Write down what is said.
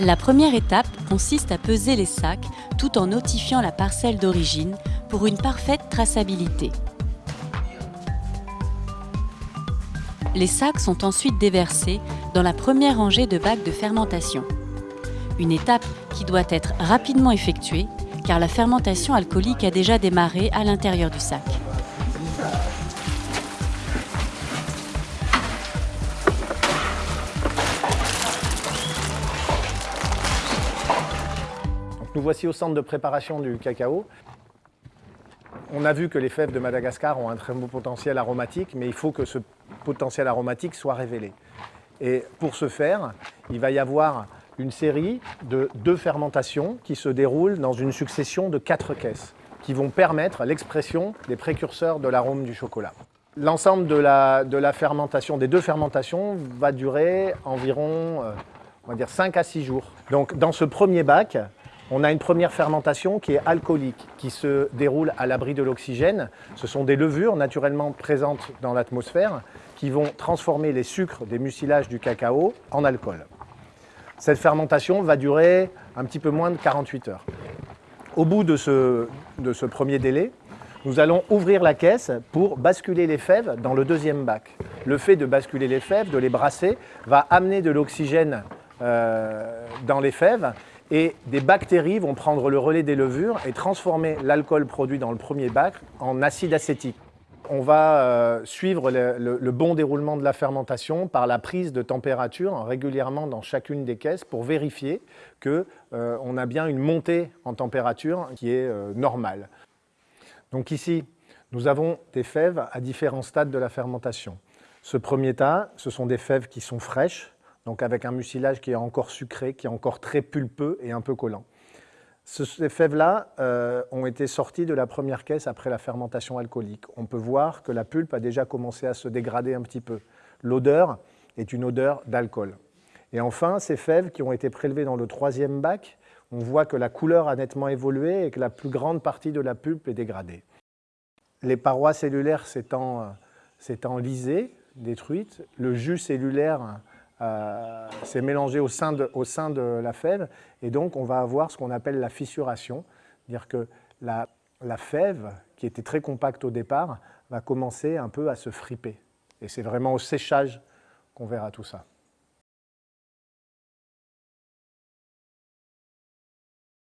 La première étape consiste à peser les sacs tout en notifiant la parcelle d'origine pour une parfaite traçabilité. Les sacs sont ensuite déversés dans la première rangée de bacs de fermentation. Une étape qui doit être rapidement effectuée car la fermentation alcoolique a déjà démarré à l'intérieur du sac. Nous voici au centre de préparation du cacao. On a vu que les fèves de Madagascar ont un très beau potentiel aromatique, mais il faut que ce potentiel aromatique soit révélé. Et pour ce faire, il va y avoir une série de deux fermentations qui se déroulent dans une succession de quatre caisses, qui vont permettre l'expression des précurseurs de l'arôme du chocolat. L'ensemble de la, de la, fermentation, des deux fermentations, va durer environ euh, on va dire 5 à 6 jours. Donc dans ce premier bac, on a une première fermentation qui est alcoolique, qui se déroule à l'abri de l'oxygène. Ce sont des levures naturellement présentes dans l'atmosphère qui vont transformer les sucres des mucilages du cacao en alcool. Cette fermentation va durer un petit peu moins de 48 heures. Au bout de ce, premier délai, nous allons ouvrir la caisse pour basculer les fèves dans le deuxième bac. Le fait de basculer les fèves, de les brasser, va amener de l'oxygène euh, dans les fèves et des bactéries vont prendre le relais des levures et transformer l'alcool produit dans le premier bac en acide acétique. On va euh, suivre le, bon déroulement de la fermentation par la prise de température régulièrement dans chacune des caisses pour vérifier qu'on euh, a bien une montée en température qui est euh, normale. Donc ici, nous avons des fèves à différents stades de la fermentation. Ce premier tas, ce sont des fèves qui sont fraîches, donc avec un mucilage qui est encore sucré, qui est encore très pulpeux et un peu collant. Ces fèves-là euh, ont été sorties de la première caisse après la fermentation alcoolique. On peut voir que la pulpe a déjà commencé à se dégrader un petit peu. L'odeur est une odeur d'alcool. Et enfin, ces fèves qui ont été prélevées dans le troisième bac, on voit que la couleur a nettement évolué et que la plus grande partie de la pulpe est dégradée. Les parois cellulaires s'étant lisées, détruites, le jus cellulaire euh, c'est mélangé au sein, de, au sein, de, la fève et donc on va avoir ce qu'on appelle la fissuration, c'est-à-dire que la, la, fève, qui était très compacte au départ, va commencer un peu à se friper. Et c'est vraiment au séchage qu'on verra tout ça.